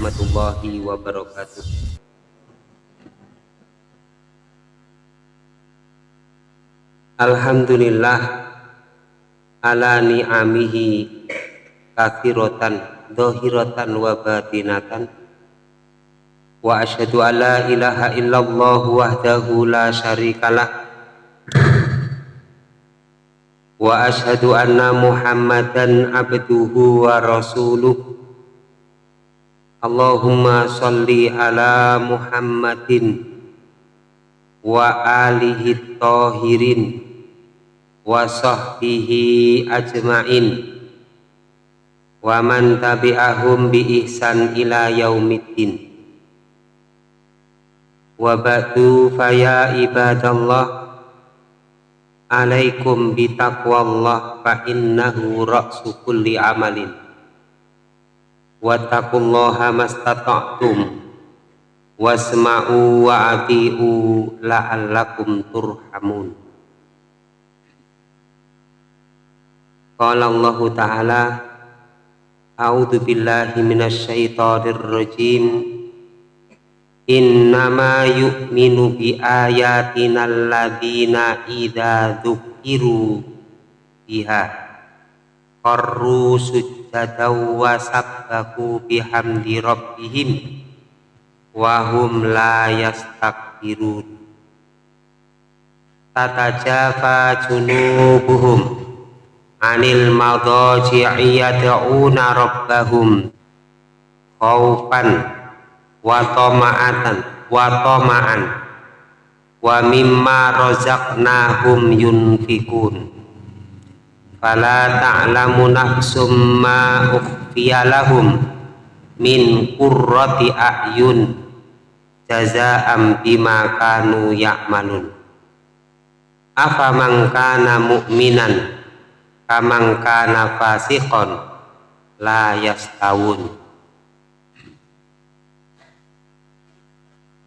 warahmatullahi wabarakatuh. Alhamdulillah ala ni'amihi kathiratan dohiratan wa batinatan. Wa asyhadu an la ilaha illallah wahdahu la syarikalah. Wa asyhadu anna muhammadan abduhu wa rasuluh Allahumma salli ala muhammadin wa alihi tahirin wa sahbihi ajma'in wa man tabi'ahum bi ihsan ila yaumiddin. Wa ba'du faya ibadallah alaikum bitaqwallah fa innahu ra'su kulli amalin wattaqullaha mastata'tum. Wasma'u wa ati'u la'allakum turhamun. Qala Allah Ta'ala A'udzu billahi minasy syaithanir rajim innama yu'minu bi ayatina alladzina idza dzukiru biha qarru sujjadaw wa sabbahu bihamdi rabbihim wa hum la yastakbirun. Tatajafa junubuhum anil madaji'i yad'una rabbahum khaufan wa tama'atan wa tama'an wa mimma razaqnahum yunfikun fala ta'lamu nafsum ma ukhfiya lahum min qurrati a'yun jazaa'am bima kanu ya'malun. Afa man kana mu'minan kamang kana fasiqon la yastawun.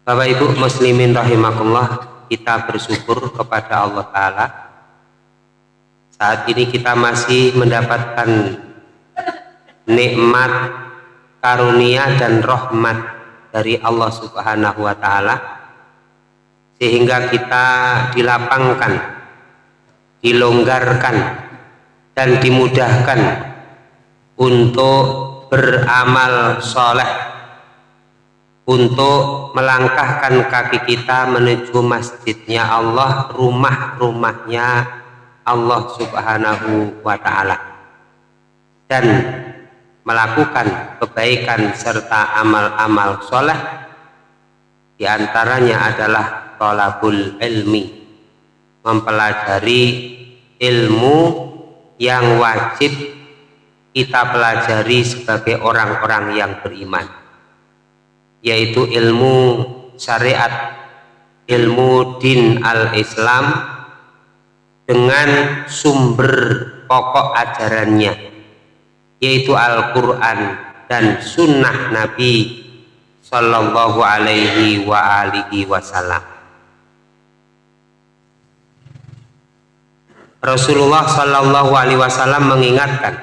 Bapak Ibu muslimin rahimakumullah kita bersyukur kepada Allah Ta'ala saat ini kita masih mendapatkan nikmat karunia dan rahmat dari Allah Subhanahu wa taala sehingga kita dilapangkan dilonggarkan dan dimudahkan untuk beramal soleh untuk melangkahkan kaki kita menuju masjidnya Allah, rumah-rumahnya Allah Subhanahu wa taala. Dan melakukan kebaikan serta amal-amal soleh di antaranya adalah tolabul ilmi mempelajari ilmu yang wajib kita pelajari sebagai orang-orang yang beriman yaitu ilmu syariat ilmu din al-Islam dengan sumber pokok ajarannya yaitu Al-Quran dan sunnah Nabi Sallallahu alaihi wa alihi wasallam. Rasulullah Sallallahu alaihi wasallam mengingatkan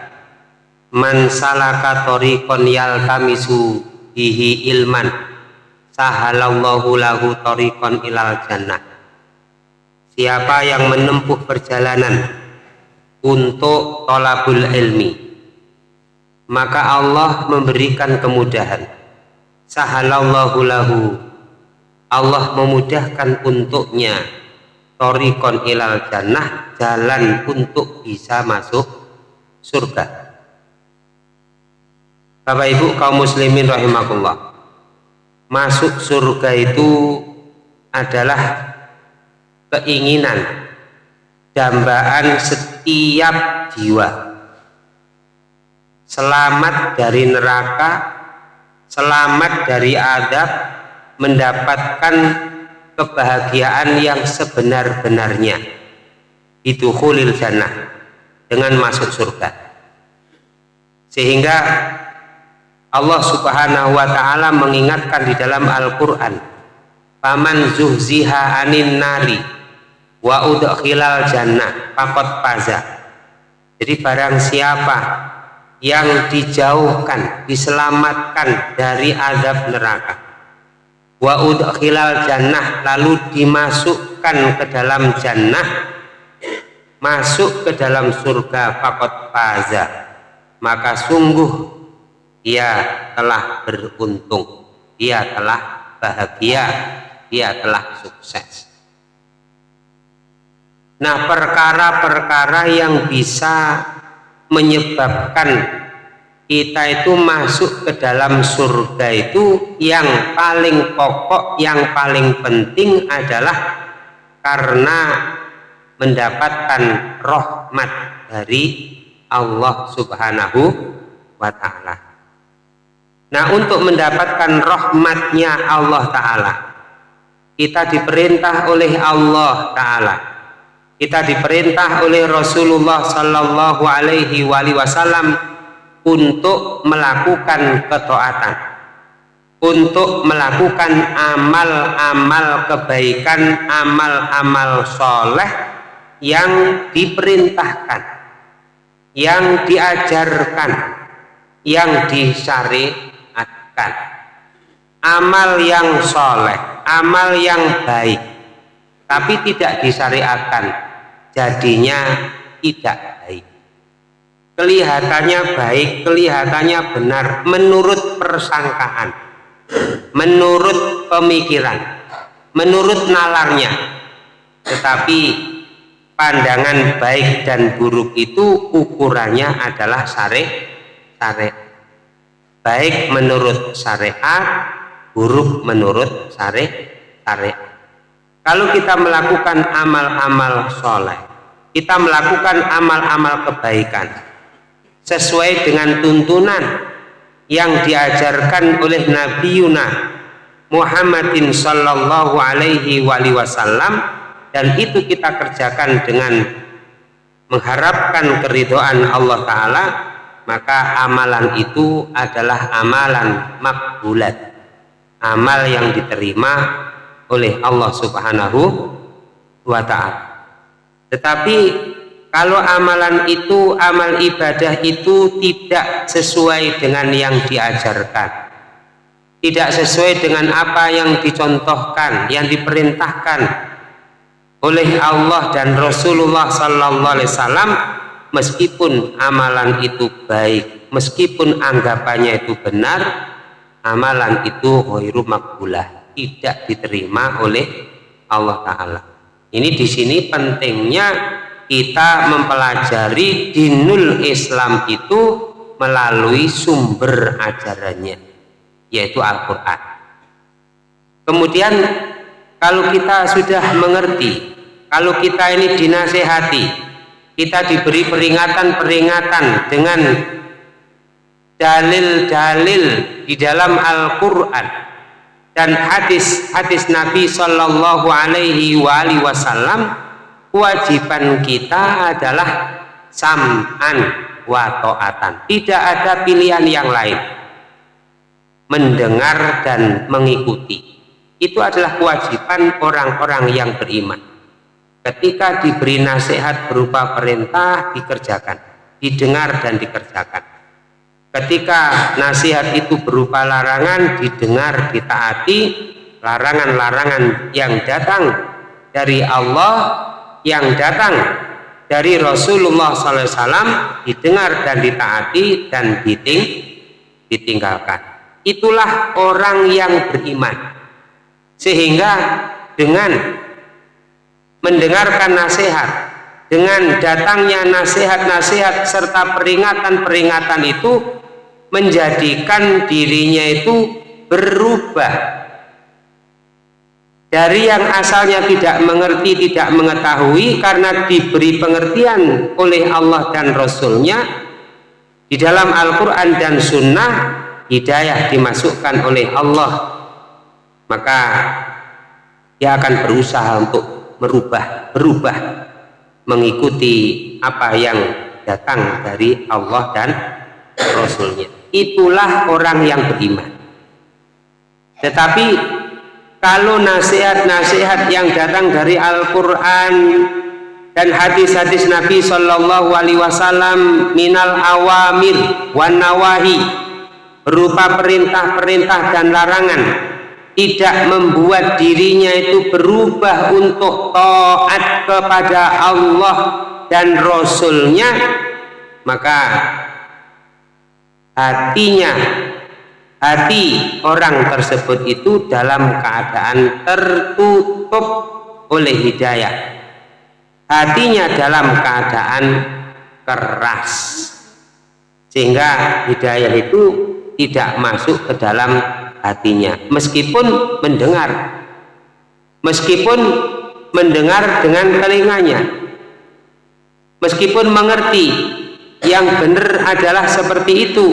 man salaka tariqon yaltamisu bihi ilman sahalallahu lahu tariqan ilal jannah siapa yang menempuh perjalanan untuk tolabul ilmi maka Allah memberikan kemudahan. Sahalallahu lahu. Allah memudahkan untuknya. Torikon ilal jannah jalan untuk bisa masuk surga. Bapak Ibu kaum muslimin rahimakumullah. Masuk surga itu adalah keinginan dambaan setiap jiwa. Selamat dari neraka, selamat dari adab, mendapatkan kebahagiaan yang sebenar-benarnya. Itu khulil jannah dengan masuk surga. Sehingga Allah Subhanahu wa taala mengingatkan di dalam Al-Qur'an paman zuhziha anin nari wa udkhilal jannah faqad faza. Jadi barang siapa yang dijauhkan, diselamatkan dari azab neraka. Wa udkhilal jannah lalu dimasukkan ke dalam jannah masuk ke dalam surga fakot faza maka sungguh ia telah beruntung. Ia telah bahagia. Ia telah sukses nah perkara-perkara yang bisa menyebabkan kita itu masuk ke dalam surga itu yang paling pokok, yang paling penting adalah karena mendapatkan rahmat dari Allah Subhanahu wa taala. Nah, untuk mendapatkan rahmatnya Allah taala, kita diperintah oleh Allah taala. Kita diperintah oleh Rasulullah sallallahu alaihi wasallam untuk melakukan ketaatan untuk melakukan amal-amal kebaikan, amal-amal soleh yang diperintahkan, yang diajarkan, yang disyariatkan. Amal yang soleh, amal yang baik, tapi tidak disyariatkan, jadinya tidak baik. Kelihatannya baik, kelihatannya benar menurut persangkaan, menurut pemikiran, menurut nalarnya, tetapi pandangan baik dan buruk itu ukurannya adalah syari syariat baik menurut syariat buruk menurut syari syariat kalau kita melakukan amal-amal soleh kita melakukan amal-amal kebaikan sesuai dengan tuntunan yang diajarkan oleh Nabi Yuna Muhammadin Sallallahu Alaihi Wasallam dan itu kita kerjakan dengan mengharapkan keridhaan Allah Ta'ala maka amalan itu adalah amalan makbulat amal yang diterima oleh Allah Subhanahu wa Ta'ala. Tetapi kalau amalan itu amal ibadah itu tidak sesuai dengan yang diajarkan. Tidak sesuai dengan apa yang dicontohkan yang diperintahkan oleh Allah dan Rasulullah Sallallahu Alaihi Wasallam meskipun amalan itu baik meskipun anggapannya itu benar amalan itu ghairu makbulah tidak diterima oleh Allah Ta'ala. Ini di sini pentingnya kita mempelajari dinul Islam itu melalui sumber ajarannya yaitu Al-Quran. Kemudian kalau kita sudah mengerti kalau kita ini dinasehati kita diberi peringatan-peringatan dengan dalil-dalil di dalam Al-Quran dan hadis-hadis Nabi Shallallahu Alaihi Wasallam kewajiban kita adalah sam'an wa ta'atan. Tidak ada pilihan yang lain. Mendengar dan mengikuti. Itu adalah kewajiban orang-orang yang beriman. Ketika diberi nasihat berupa perintah dikerjakan. Didengar dan dikerjakan ketika nasihat itu berupa larangan didengar ditaati larangan-larangan yang datang dari Allah yang datang dari Rasulullah SAW didengar dan ditaati dan diting, ditinggalkan. Itulah orang yang beriman. Sehingga dengan mendengarkan nasihat dengan datangnya nasihat-nasihat serta peringatan-peringatan itu menjadikan dirinya itu berubah. Dari yang asalnya tidak mengerti, tidak mengetahui karena diberi pengertian oleh Allah dan Rasulnya di dalam Al-Quran dan Sunnah hidayah dimasukkan oleh Allah. Maka dia akan berusaha untuk merubah berubah mengikuti apa yang datang dari Allah dan Rasulnya itulah orang yang beriman. Tetapi kalau nasihat-nasihat yang datang dari Al-Quran dan hadis-hadis Nabi Shallallahu Alaihi Wasallam minal awamir wan nawahi berupa perintah-perintah dan larangan tidak membuat dirinya itu berubah untuk taat kepada Allah dan Rasulnya maka hatinya hati orang tersebut itu dalam keadaan tertutup oleh hidayah. Hatinya dalam keadaan keras. Sehingga hidayah itu tidak masuk ke dalam hatinya. Meskipun mendengar. Meskipun mendengar dengan telinganya. Meskipun mengerti yang benar adalah seperti itu.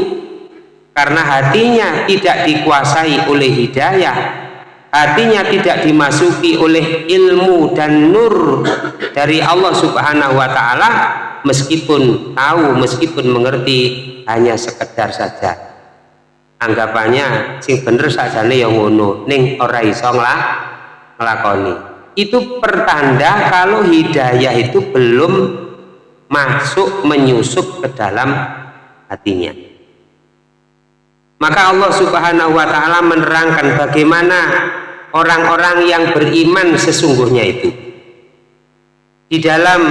Karena hatinya tidak dikuasai oleh hidayah hatinya tidak dimasuki oleh ilmu dan nur dari Allah subhanahu wa ta'ala meskipun tahu, meskipun mengerti hanya sekedar saja. Anggapannya sing bener saja nih yang ngono ning ora iso ngelakoni itu pertanda kalau hidayah itu belum masuk menyusup ke dalam hatinya. Maka Allah subhanahu wa ta'ala menerangkan bagaimana orang-orang yang beriman sesungguhnya itu. Di dalam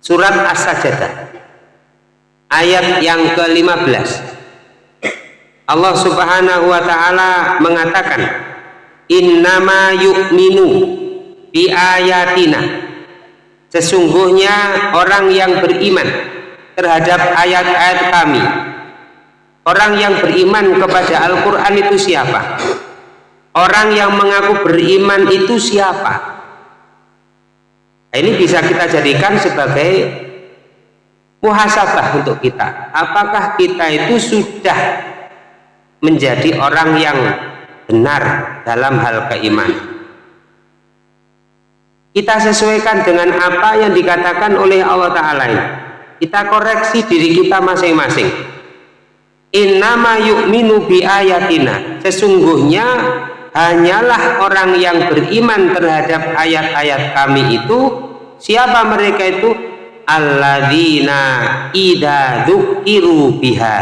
surat As-Sajdah ayat yang ke-15 Allah subhanahu wa ta'ala mengatakan innama yu'minu bi ayatina sesungguhnya orang yang beriman terhadap ayat-ayat kami Orang yang beriman kepada Al-Quran itu siapa? Orang yang mengaku beriman itu siapa? Nah, ini bisa kita jadikan sebagai muhasabah untuk kita. Apakah kita itu sudah menjadi orang yang benar dalam hal keimanan? Kita sesuaikan dengan apa yang dikatakan oleh Allah Ta'ala. Kita koreksi diri kita masing-masing. Innama yu'minu bi ayatina sesungguhnya hanyalah orang yang beriman terhadap ayat-ayat kami itu siapa mereka itu? Alladzina idza dzukiru biha.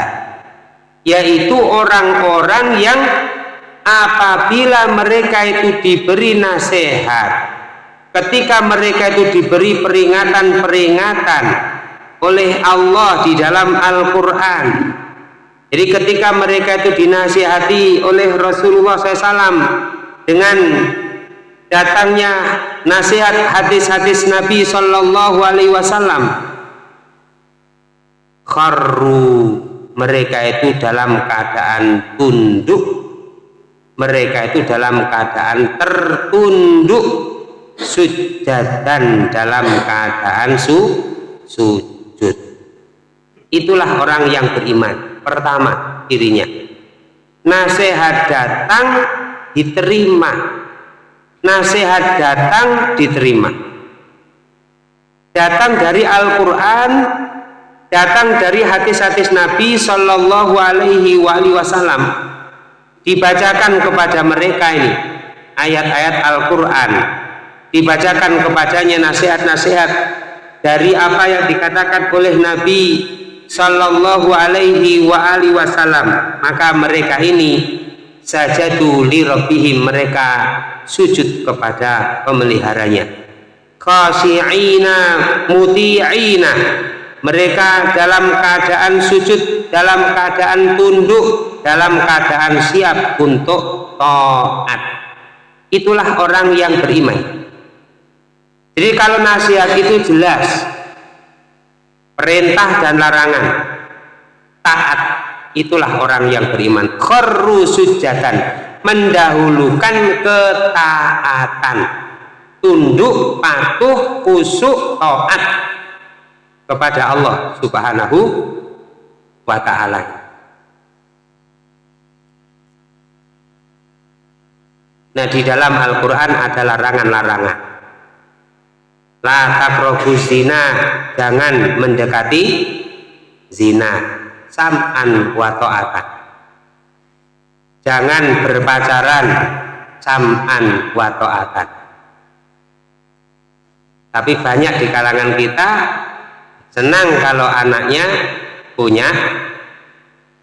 Yaitu orang-orang yang apabila mereka itu diberi nasihat ketika mereka itu diberi peringatan-peringatan oleh Allah di dalam Al-Qur'an. Jadi ketika mereka itu dinasihati oleh Rasulullah SAW dengan datangnya nasihat hadis-hadis Nabi Shallallahu Alaihi Wasallam, kharru mereka itu dalam keadaan tunduk, mereka itu dalam keadaan tertunduk, dan dalam keadaan su, sujud. Itulah orang yang beriman. Pertama dirinya. Nasihat datang diterima. Nasihat datang diterima. Datang dari Al-Quran datang dari hadis-hadis Nabi Shallallahu Alaihi Wasallam. Dibacakan kepada mereka ini ayat-ayat Al-Quran dibacakan kepadanya nasihat-nasihat dari apa yang dikatakan oleh Nabi sallallahu alaihi wa alihi wasallam. Maka mereka ini sajadu li rabbihim mereka sujud kepada pemeliharanya. Khashi'ina muti'ina. Mereka dalam keadaan sujud dalam keadaan tunduk dalam keadaan siap untuk taat. Itulah orang yang beriman jadi kalau nasihat itu jelas perintah dan larangan taat itulah orang yang beriman. Kharru sujatan mendahulukan ketaatan. Tunduk patuh kusuk taat kepada Allah subhanahu wa ta'ala. Nah di dalam Al-Quran ada larangan-larangan la zina jangan mendekati zina. Sam'an wa ta'atan. Jangan berpacaran sam'an wa ta'atan. Tapi banyak di kalangan kita senang kalau anaknya punya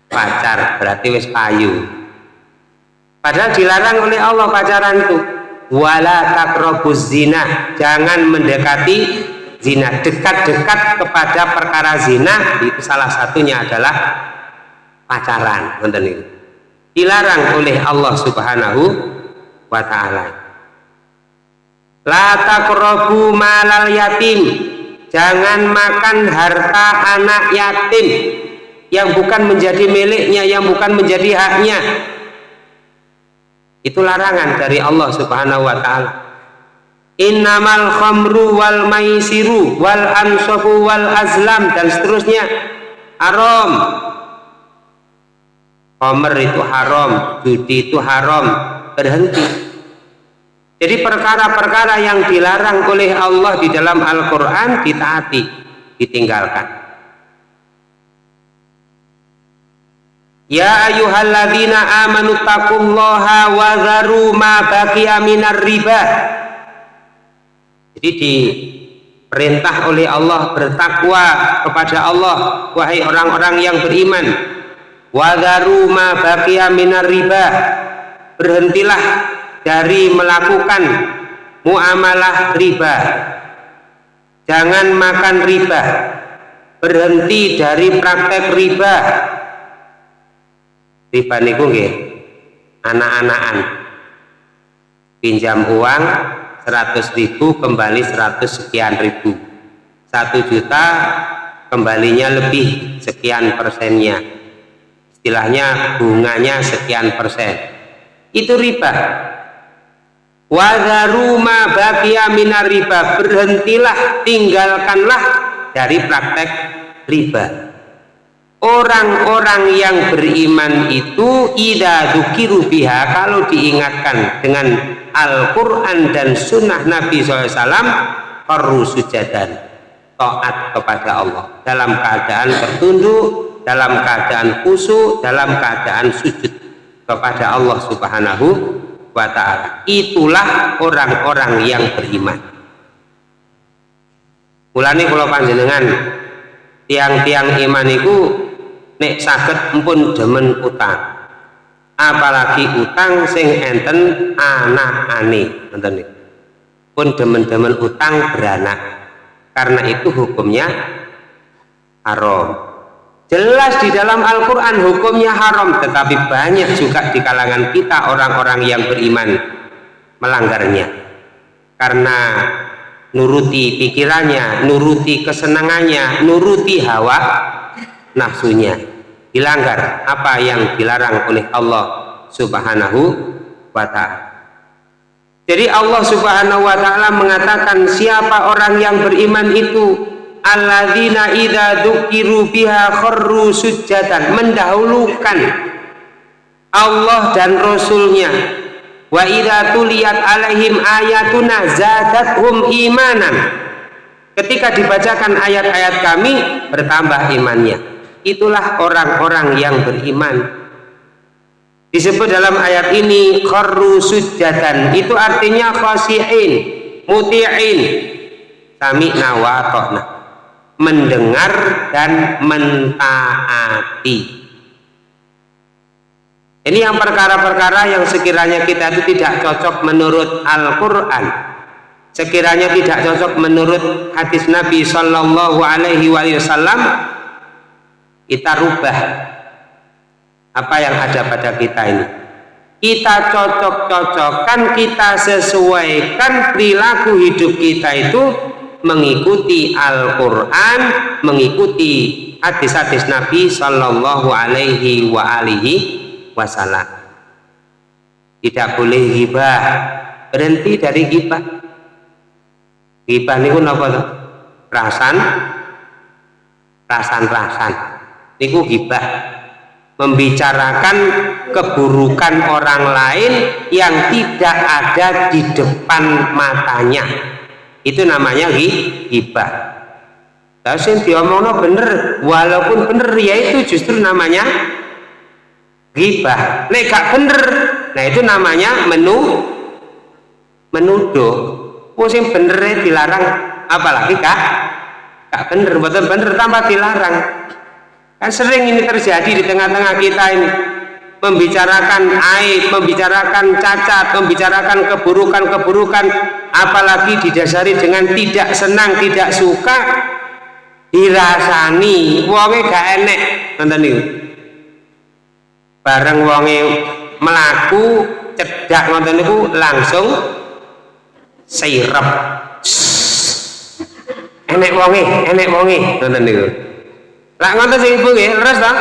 pacar berarti wis payu. Padahal dilarang oleh Allah pacaran itu wala takrobuz zina. Jangan mendekati zina. Dekat-dekat kepada perkara zina itu salah satunya adalah pacaran. Dilarang oleh Allah subhanahu wa ta'ala. La takrobu malal yatim. Jangan makan harta anak yatim. Yang bukan menjadi miliknya yang bukan menjadi haknya itu larangan dari Allah subhanahu wa ta'ala. Innamal khamru wal maisiru wal ansofu wal azlam dan seterusnya. Haram. Homer itu haram judi itu haram berhenti. Jadi perkara-perkara yang dilarang oleh Allah di dalam Al-Quran ditaati ditinggalkan Ya ayyuhalladzina amanu taqullaha wa dharu ma baqiya minar riba. Jadi diperintah oleh Allah bertakwa kepada Allah wahai orang-orang yang beriman. Wa dharu ma baqiya minar riba. Berhentilah dari melakukan muamalah riba. Jangan makan riba. Berhenti dari praktek riba riba niku nggih. Anak-anakan. Pinjam uang 100 ribu kembali 100 sekian ribu. 1 juta kembalinya lebih sekian persennya. Istilahnya bunganya sekian persen. Itu riba. Wadaru ma baqiya minar riba. Berhentilah tinggalkanlah dari praktek riba orang-orang yang beriman itu ida dukiru biha kalau diingatkan dengan Al-Quran dan sunnah Nabi SAW perlu sujadan taat kepada Allah. Dalam keadaan tertunduk dalam keadaan khusyuk dalam keadaan sujud kepada Allah subhanahu wa ta'ala. Itulah orang-orang yang beriman. Mulanya kalau panjenengan tiang-tiang iman itu nek saged empun demen utang. Apalagi utang sing enten anak-ane. Ngoten pun demen-demen utang beranak. Karena itu hukumnya haram. Jelas di dalam Al-Quran hukumnya haram tetapi banyak juga di kalangan kita orang-orang yang beriman melanggarnya. Karena nuruti pikirannya nuruti kesenangannya nuruti hawa nafsunya. Dilanggar apa yang dilarang oleh Allah subhanahu wa ta'ala. Jadi Allah subhanahu wa ta'ala mengatakan siapa orang yang beriman itu alladzina idha dukiru biha kharru sujjadan mendahulukan Allah dan Rasulnya. Wa idha tuliyat alaihim ayatuna zadathum imanan. Ketika dibacakan ayat-ayat kami bertambah imannya itulah orang-orang yang beriman. Disebut dalam ayat ini kharru sujjatan. Itu artinya khasi'in muti'in. Sami'na wa mendengar dan mentaati. Ini yang perkara-perkara yang sekiranya kita itu tidak cocok menurut Al-Quran. Sekiranya tidak cocok menurut hadis Nabi Shallallahu Alaihi Wasallam kita rubah apa yang ada pada kita ini. Kita cocok-cocokkan kita sesuaikan perilaku hidup kita itu mengikuti Al-Quran mengikuti hadis-hadis Nabi Shallallahu Alaihi wa alihi Wasallam. Tidak boleh hibah berhenti dari hibah. Hibah ini apa rasan rasan-rasan niku gibah membicarakan keburukan orang lain yang tidak ada di depan matanya. Itu namanya gibah sing diomongno bener walaupun bener ya itu justru namanya gibah nek gak bener nah itu namanya menu menuduh. Wong sing bener dilarang apalagi kak kak bener. Bener-bener tanpa dilarang kan sering ini terjadi di tengah-tengah kita ini membicarakan aib, membicarakan cacat, membicarakan keburukan-keburukan, apalagi didasari dengan tidak senang, tidak suka, dirasani, wonge gak enek, nonton niku. Bareng wonge melaku cedak nonton niku langsung sirep. Enek wonge, enek wonge, nonton niku. Lah ngoten sing ibu nggih, leres ta?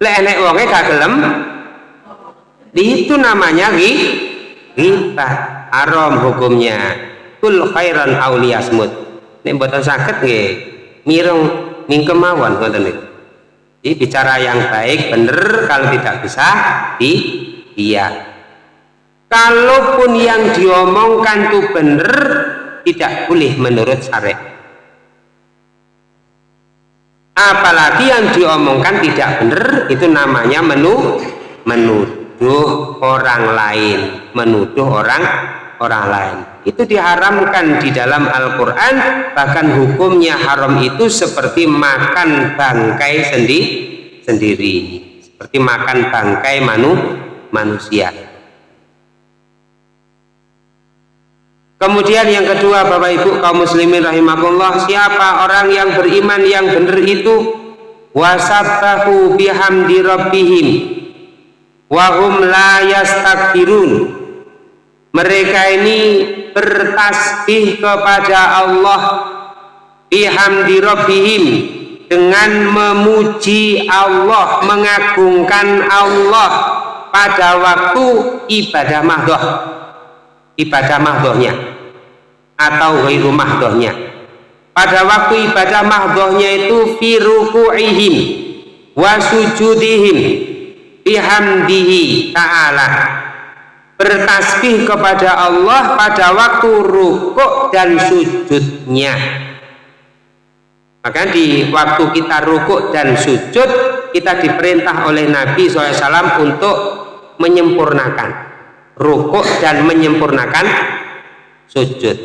Lek enek wonge gak gelem. Itu namanya ghibah haram hukumnya. Kul khairan auliyasmut nek mboten saged nggih mireng mingkem mawon ngoten niku. Jadi bicara yang baik bener kalau tidak bisa di iya. Kalaupun yang diomongkan itu bener tidak boleh menurut syariat apalagi yang diomongkan tidak benar itu namanya menu menuduh orang lain. Menuduh orang orang lain. Itu diharamkan di dalam Al-Quran bahkan hukumnya haram itu seperti makan bangkai sendi, sendiri seperti makan bangkai manu, manusia Kemudian yang kedua Bapak Ibu kaum muslimin rahimahullah siapa orang yang beriman yang benar itu? Wasabbahu bihamdi rabbihim. Wahum la yastakbirun. Mereka ini bertasbih kepada Allah bihamdi rabbihim dengan memuji Allah mengagungkan Allah pada waktu ibadah mahdoh ibadah mahdohnya atau ghairu mahdohnya pada waktu ibadah mahdohnya itu fi ruku'ihim wa sujudihim bihamdihi ta'ala. Bertasbih kepada Allah pada waktu rukuk dan sujudnya. Maka di waktu kita rukuk dan sujud kita diperintah oleh Nabi SAW untuk menyempurnakan rukuk dan menyempurnakan sujud.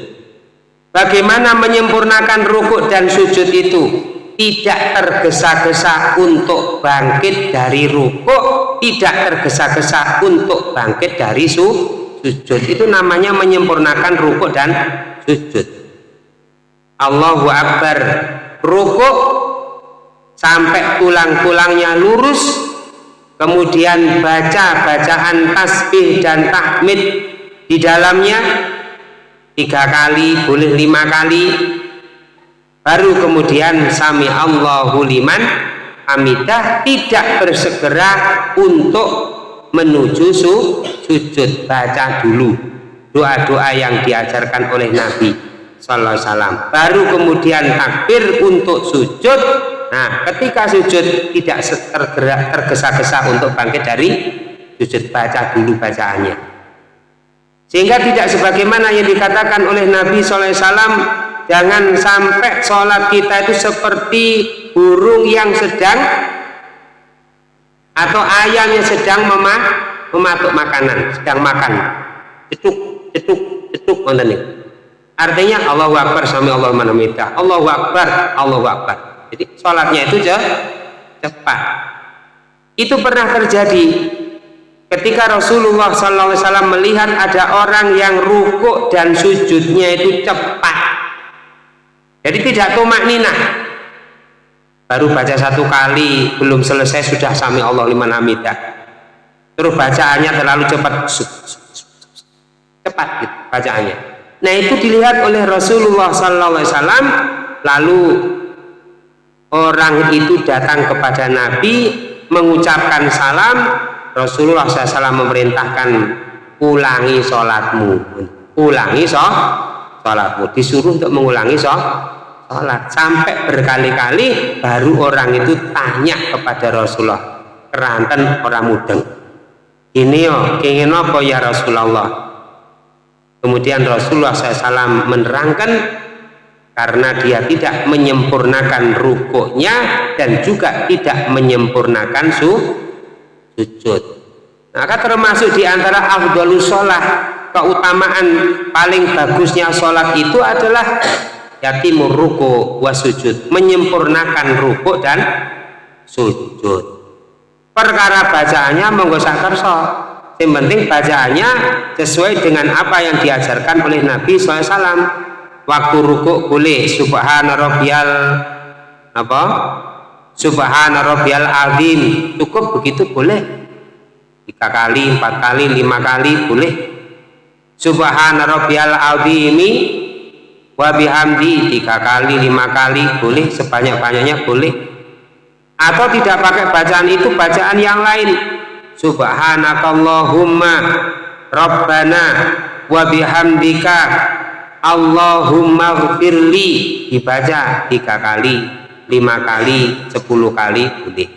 Bagaimana menyempurnakan rukuk dan sujud itu? Tidak tergesa-gesa untuk bangkit dari rukuk tidak tergesa-gesa untuk bangkit dari su sujud. Itu namanya menyempurnakan rukuk dan sujud. Allahu Akbar. Rukuk sampai tulang-tulangnya lurus kemudian baca bacaan tasbih dan tahmid. Di dalamnya tiga kali boleh lima kali. Baru kemudian sami Allahu liman hamidah tidak bersegera untuk menuju su, sujud baca dulu. Doa-doa yang diajarkan oleh Nabi Sallallahu Alaihi Wasallam. Baru kemudian takbir untuk sujud Nah, ketika sujud tidak tergerak tergesa-gesa untuk bangkit dari sujud baca dulu bacaannya. Sehingga tidak sebagaimana yang dikatakan oleh Nabi SAW, jangan sampai sholat kita itu seperti burung yang sedang atau ayam yang sedang memah, mematuk makanan, sedang makan. Cetuk, cetuk, cetuk, Artinya Allah Akbar sama Allah Manamita. Allah Akbar, Allah Akbar jadi sholatnya itu cepat. Itu pernah terjadi ketika Rasulullah SAW melihat ada orang yang rukuk dan sujudnya itu cepat. Jadi tidak tumak ninah. Baru baca satu kali belum selesai sudah sami Allah liman hamidah terus bacaannya terlalu cepat. Cepat gitu bacaannya. Nah itu dilihat oleh Rasulullah SAW lalu orang itu datang kepada Nabi mengucapkan salam. Rasulullah SAW memerintahkan ulangi sholatmu. Ulangi sholatmu. Disuruh untuk mengulangi sholat. Sampai berkali-kali baru orang itu tanya kepada Rasulullah keranten orang mudeng? Ini yo ingin apa ya Rasulullah? Kemudian Rasulullah SAW menerangkan karena dia tidak menyempurnakan rukuknya dan juga tidak menyempurnakan su, sujud. Maka termasuk di antara afdalus sholat keutamaan paling bagusnya sholat itu adalah yatimur ruku wa sujud menyempurnakan ruku dan sujud. Perkara bacaannya monggo kerso yang penting bacaannya sesuai dengan apa yang diajarkan oleh Nabi SAW waktu ruku boleh. Subhana rabbiyal apa? Subhana rabbiyal azim. Cukup begitu boleh. Tiga kali empat kali lima kali boleh. Subhana rabbiyal azimi wa bihamdi tiga kali lima kali boleh. Sebanyak-banyaknya boleh. Atau tidak pakai bacaan itu bacaan yang lain. Subhanakallahumma rabbana wa bihamdika Allahumma firli dibaca tiga kali lima kali sepuluh kali boleh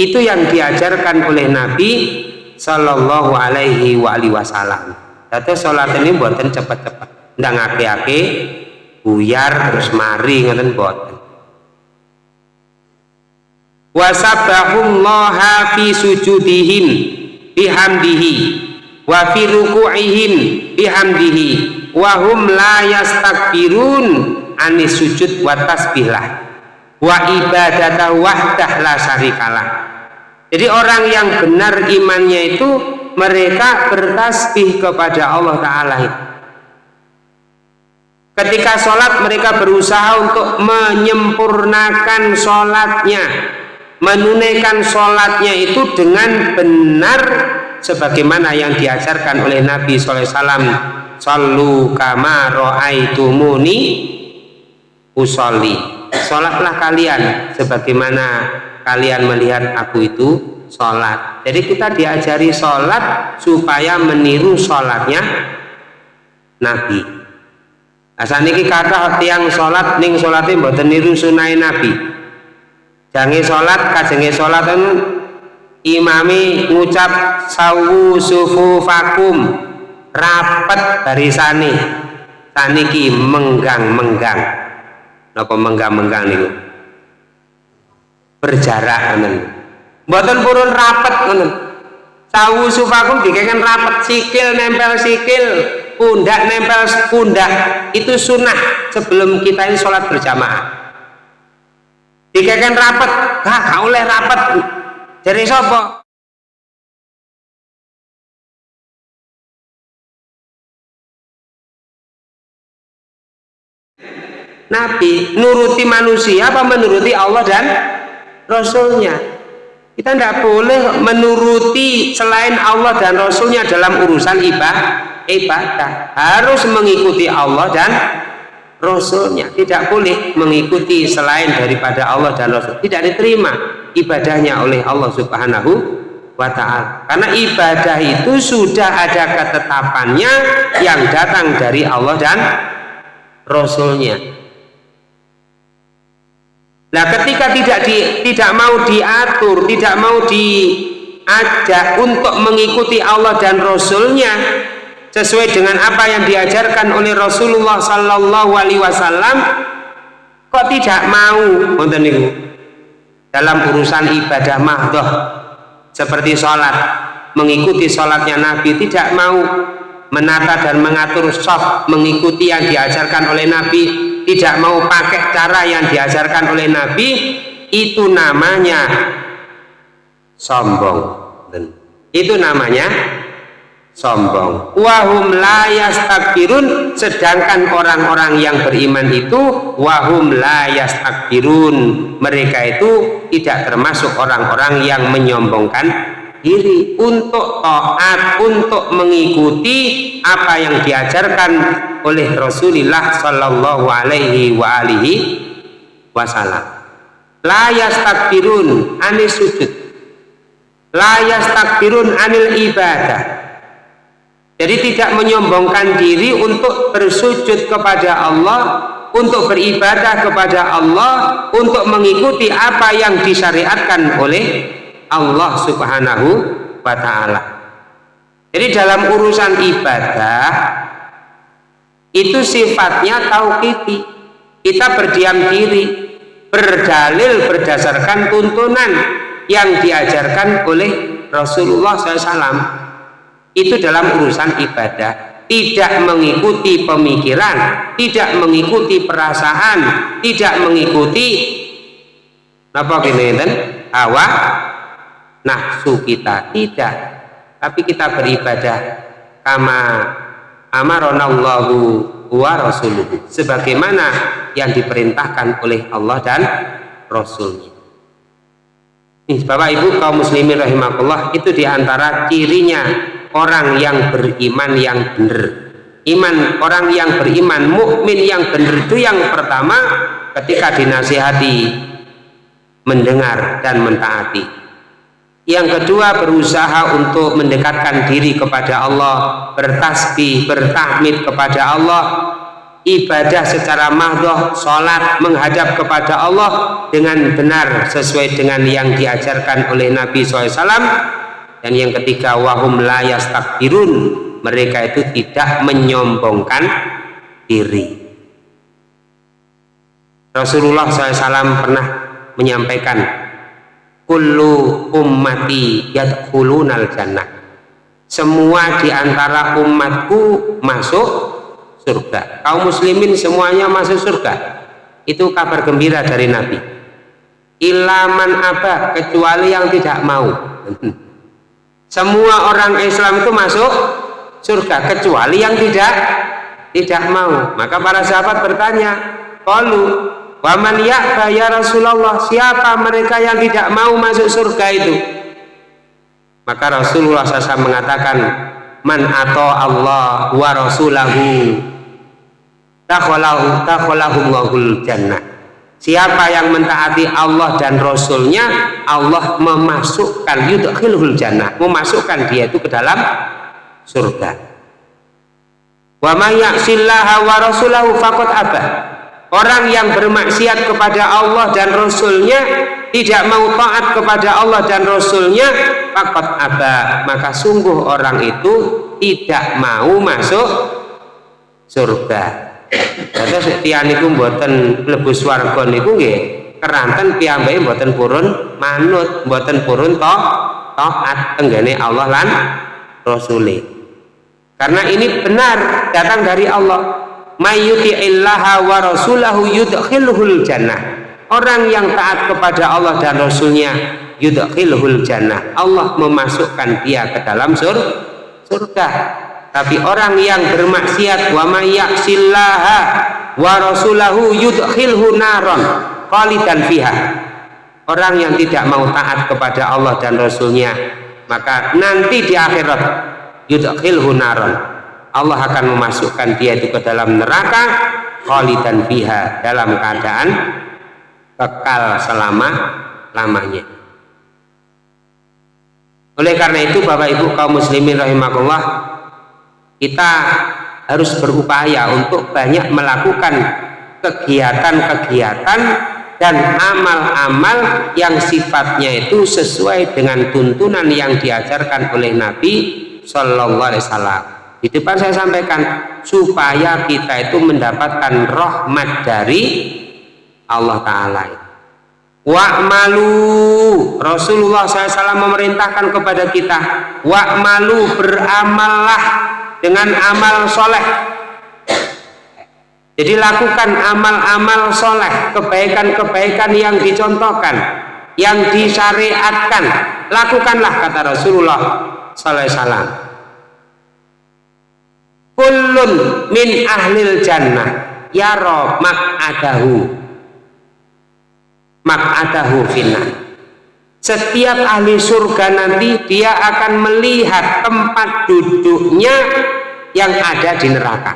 itu yang diajarkan oleh Nabi Sallallahu alaihi wasallam. Dadi sholat ini buatan cepat-cepat ndak ngake-ake buyar terus mari ngoten boten wasabbahullaha fi sujudihim bihamdihi. Wa fi ruku'ihim bihamdihi wa hum la yastakbirun anis sujud wa tasbihlah. Wa ibadata wahdah la syarikalah. Jadi orang yang benar imannya itu mereka bertasbih kepada Allah Ta'ala Ketika sholat mereka berusaha untuk menyempurnakan sholatnya, menunaikan sholatnya itu dengan benar sebagaimana yang diajarkan oleh Nabi SAW. Sallu kama ro'aitumuni usolli. Sholatlah kalian sebagaimana kalian melihat aku itu sholat. Jadi kita diajari sholat supaya meniru sholatnya Nabi. Asaniki kata tiang sholat ning sholate mboten niru sunai Nabi. Jange sholat kajenge sholat imami ngucap sawu sufu fakum rapet barisane saniki menggang menggang napa menggang menggang niku? Berjarak ngoten. Mboten purun rapet ngoten. Sawu sufakum dikeken rapet sikil nempel sikil pundak nempel pundak. Itu sunnah sebelum kita ini sholat berjamaah. Dikeken rapat gak gak oleh rapat dari sopo Nabi nuruti manusia apa menuruti Allah dan Rasulnya? Kita tidak boleh menuruti selain Allah dan Rasulnya dalam urusan ibadah ibadah. Harus mengikuti Allah dan Rasulnya. Tidak boleh mengikuti selain daripada Allah dan Rasul. Tidak diterima ibadahnya oleh Allah subhanahu wa ta'ala. Karena ibadah itu sudah ada ketetapannya yang datang dari Allah dan Rasulnya. Nah ketika tidak di, tidak mau diatur tidak mau diajak untuk mengikuti Allah dan Rasulnya sesuai dengan apa yang diajarkan oleh Rasulullah Sallallahu Alaihi Wasallam kok tidak mau dalam urusan ibadah mahdoh seperti sholat. Mengikuti sholatnya Nabi tidak mau menata dan mengatur soft mengikuti yang diajarkan oleh Nabi tidak mau pakai cara yang diajarkan oleh Nabi itu namanya sombong. Itu namanya sombong wahum la yastakbirun sedangkan orang-orang yang beriman itu wahum la yastakbirun. Mereka itu tidak termasuk orang-orang yang menyombongkan diri untuk taat untuk mengikuti apa yang diajarkan oleh Rasulullah Shallallahu alaihi wa alihi wasallam. La yastakbirun anis sujud. La yastakbirun anil ibadah jadi tidak menyombongkan diri untuk bersujud kepada Allah, untuk beribadah kepada Allah, untuk mengikuti apa yang disyariatkan oleh Allah Subhanahu wa taala. Jadi dalam urusan ibadah itu sifatnya tauqiti. Kita berdiam diri, berdalil berdasarkan tuntunan yang diajarkan oleh Rasulullah SAW itu dalam urusan ibadah tidak mengikuti pemikiran, tidak mengikuti perasaan, tidak mengikuti apa gini? Hawa nafsu kita tidak, tapi kita beribadah kama amaronallahu wa rasuluhu sebagaimana yang diperintahkan oleh Allah dan Rasulnya. Bapak Ibu kaum muslimin rahimahullah itu di antara cirinya orang yang beriman yang benar. Iman orang yang beriman mukmin yang benar itu yang pertama ketika dinasihati mendengar dan mentaati. Yang kedua berusaha untuk mendekatkan diri kepada Allah bertasbih bertahmid kepada Allah ibadah secara mahdoh sholat menghadap kepada Allah dengan benar sesuai dengan yang diajarkan oleh Nabi SAW dan yang ketiga wahum layas takbirun mereka itu tidak menyombongkan diri. Rasulullah SAW pernah menyampaikan kullu ummati yadkhulunal jannah semua di antara umatku masuk surga. Kaum muslimin semuanya masuk surga. Itu kabar gembira dari Nabi. Ilaman apa kecuali yang tidak mau semua orang Islam itu masuk surga kecuali yang tidak tidak mau. Maka para sahabat bertanya qalu waman ya'ba ya Rasulullah? Siapa mereka yang tidak mau masuk surga itu? Maka Rasulullah SAW mengatakan man atau Allah wa rasulahu takhalahu takhalahumul jannah Siapa yang mentaati Allah dan Rasulnya, Allah memasukkan yudkhilhul jannah, memasukkan dia itu ke dalam surga. Wa may wa rasulahu faqad abah. Orang yang bermaksiat kepada Allah dan Rasulnya tidak mau taat kepada Allah dan Rasulnya faqad abah. Maka sungguh orang itu tidak mau masuk surga. Dados tiyang niku mboten mlebu swarga niku nggih keranten piyambake mboten purun manut, mboten purun to taat tenggene Allah lan Rasuli. Karena ini benar datang dari Allah. Mayyuti'illaha wa rasulahu yudkhilhul jannah. Orang yang taat kepada Allah dan Rasulnya yudkhilhul jannah. Allah memasukkan dia ke dalam surga tapi orang yang bermaksiat wa may yaksillaha wa rasulahu yudkhilhu naron khalidan fiha. Orang yang tidak mau taat kepada Allah dan Rasulnya maka nanti di akhirat yudkhilhu naron Allah akan memasukkan dia itu ke dalam neraka khalidan fiha dalam keadaan kekal selama lamanya. Oleh karena itu Bapak Ibu kaum muslimin rahimahullah kita harus berupaya untuk banyak melakukan kegiatan-kegiatan dan amal-amal yang sifatnya itu sesuai dengan tuntunan yang diajarkan oleh Nabi Shallallahu Alaihi Wasallam. Di depan saya sampaikan supaya kita itu mendapatkan rahmat dari Allah Taala. Wa'malu Rasulullah SAW memerintahkan kepada kita Wa'malu beramallah dengan amal soleh. Jadi lakukan amal-amal soleh kebaikan-kebaikan yang dicontohkan yang disyariatkan. Lakukanlah kata Rasulullah sallallahu alaihi wasallam. Kullun min ahlil jannah. Yaro mak'adahu mak'adahu finna setiap ahli surga nanti dia akan melihat tempat duduknya yang ada di neraka.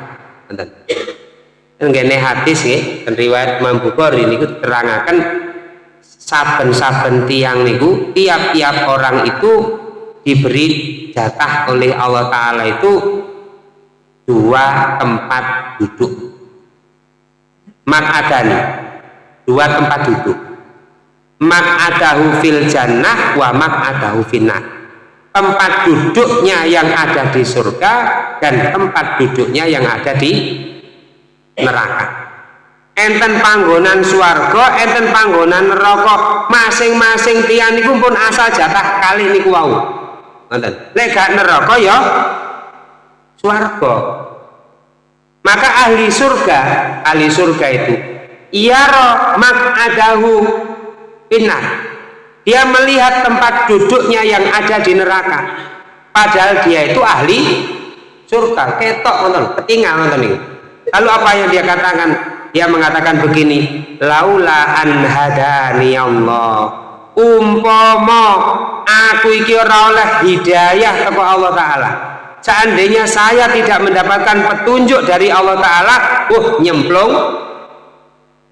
Enggak hadis ya. Riwayat Imam ini terangkan saben-saben tiang niku tiap-tiap orang itu diberi jatah oleh Allah Ta'ala itu dua tempat duduk. Makadani dua tempat duduk adahu fil jannah wa adahu finnar. Tempat duduknya yang ada di surga dan tempat duduknya yang ada di neraka. Enten panggonan swarga enten panggonan neraka. Masing-masing tiang niku pun asal jatah kali niku wau. Ngoten lek neraka ya swarga. Maka ahli surga ahli surga itu yara mak'adahu binar dia melihat tempat duduknya yang ada di neraka. Padahal dia itu ahli surga. Ketok nonton. Ketinggal nonton ini. Lalu apa yang dia katakan? Dia mengatakan begini laula an hadani Allah. Umpama aku iki ora oleh hidayah kepada Allah taala. Seandainya saya tidak mendapatkan petunjuk dari Allah taala uh nyemplung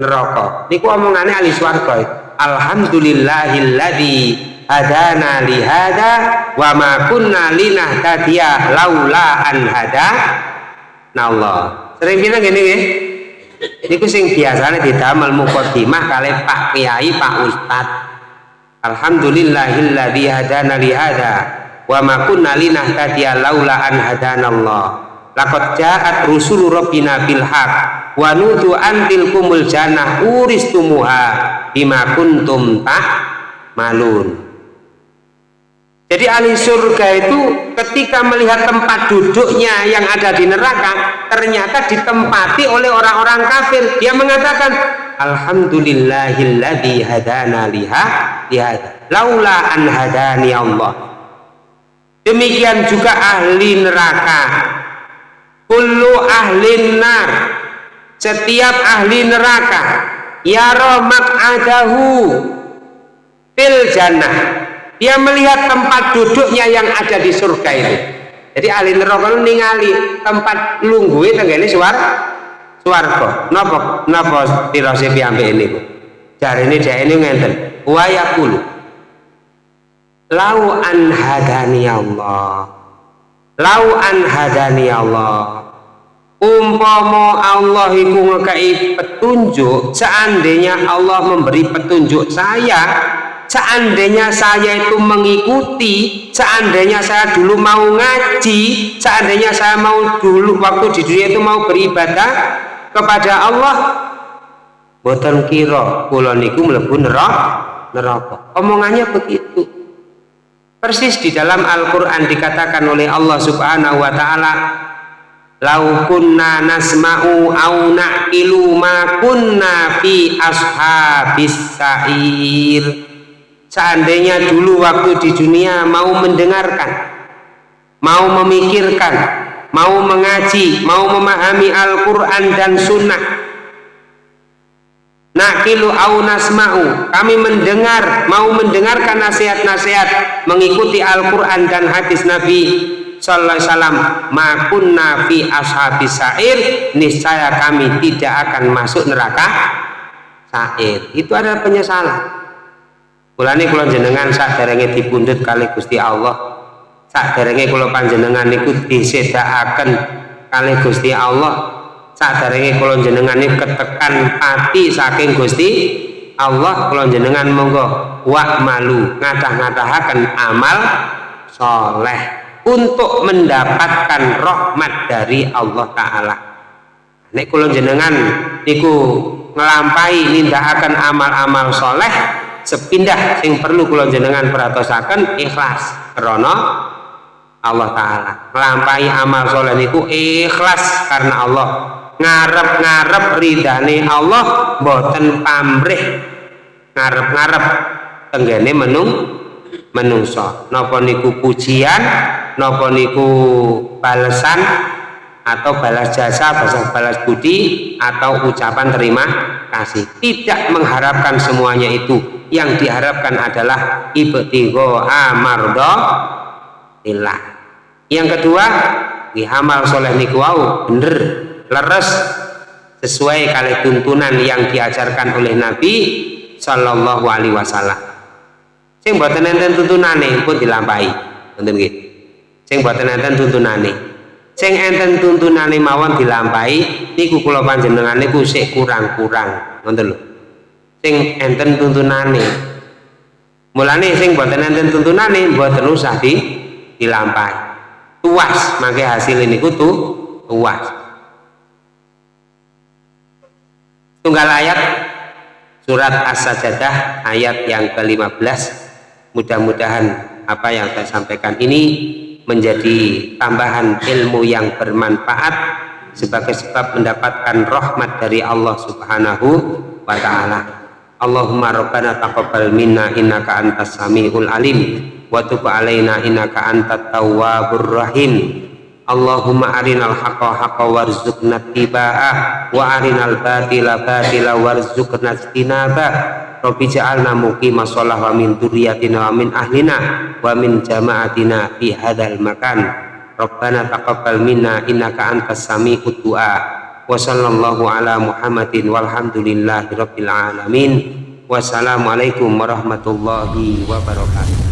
neraka. Niku omongane ahli swarga alhamdulillahilladzi hadana li hada wa ma kunna linahtadiya laula an hada Allah sering bilang gini ya Niku sing biasanya didamel mukaddimah kali Pak Kiai, Pak Ustad. Alhamdulillahilladzi hadana li hada wa ma kunna linahtadiya laula an hadanallah. Laqad ja'at rusulu rabbina bil haq wa nutu antil kumul jannah uristumuha bima kuntum tak malun. Jadi ahli surga itu ketika melihat tempat duduknya yang ada di neraka ternyata ditempati oleh orang-orang kafir. Dia mengatakan, Alhamdulillahilladzi hadana liha lihada. Laula an hadani Allah. Demikian juga ahli neraka. Kullu ahli nar. Setiap ahli neraka. Yara mak'adahu fil jannah. Dia melihat tempat duduknya yang ada di surga itu. Jadi ahli neraka ningali tempat lungguhe tenggene suar swarga. Napa napa pirose piyambak ini dia ini ngenten. Wa yaqulu lau an hadani Allah. Lau an hadani Allah umpama Allah iku ngekei petunjuk seandainya Allah memberi petunjuk saya seandainya saya itu mengikuti seandainya saya dulu mau ngaji seandainya saya mau dulu waktu di dunia itu mau beribadah kepada Allah boten kira kula niku mlebu neraka. Omongannya begitu. Persis di dalam Al-Qur'an dikatakan oleh Allah Subhanahu wa taala lau kunna nasma'u au na'ilu ma kunna fi ashabis sa'ir. Seandainya dulu waktu di dunia mau mendengarkan mau memikirkan mau mengaji mau memahami Al-Quran dan Sunnah nakilu au nasma'u kami mendengar mau mendengarkan nasihat-nasihat mengikuti Al-Quran dan hadis Nabi sallallahu alaihi wasallam makunna fi ashabis sair niscaya kami tidak akan masuk neraka sair itu adalah penyesalan Kulane kula jenengan saderenge dipundhut kali Gusti Allah. Saderenge kula panjenengan niku disedakaken kali Gusti Allah. Saderenge kula jenengan niku ketekan pati saking Gusti Allah kula jenengan monggo wa malu ngatah-ngatahaken amal soleh untuk mendapatkan rahmat dari Allah taala. Nek kula jenengan niku ngelampai nindakaken amal-amal soleh sepindah yang perlu kula jenengan perhatosaken ikhlas. Karena Allah taala melampai amal soleh niku ikhlas karena Allah. Ngarep-ngarep ridane Allah boten pamrih. Ngarep-ngarep tenggene menung menungso. Napa niku pujian napa niku balesan atau balas jasa, balas, balas budi atau ucapan terima kasih? Tidak mengharapkan semuanya itu. Yang diharapkan adalah ibtigho amardo ilah yang kedua dihamal soleh niku bener leres sesuai kali tuntunan yang diajarkan oleh Nabi Shallallahu Alaihi Wasallam. Sing buatan enten tuntunane pun dilampai nonton gitu sing buatan enten tuntunane. Sing enten tuntunane mawon dilampai niku kula panjenengan niku sik kurang-kurang. Nonton lho. Sing enten tuntunane. Mulane sing boten enten tuntunane mboten usah di dilampahi. Tuas mangke hasil ini kutu tuas. Tunggal ayat surat as-sajadah ayat yang ke-15 mudah-mudahan apa yang saya sampaikan ini menjadi tambahan ilmu yang bermanfaat sebagai sebab mendapatkan rahmat dari Allah Subhanahu wa taala. Allahumma rabbana taqabbal minna innaka antas samiul alim wa tub alaina innaka antat tawwabur rahim. Allahumma arinal haqqa haqqa warzuqna tiba'ah wa arinal batila batila warzuqna istinabah Rabbi ja'alna muqima sholah wa min duriyatina wa min ahlina wa min jama'atina fi hadal makan. Rabbana taqabbal minna innaka antas sami'ud du'a. Wa sallallahu ala Muhammadin walhamdulillahi rabbil alamin. Wassalamualaikum warahmatullahi wabarakatuh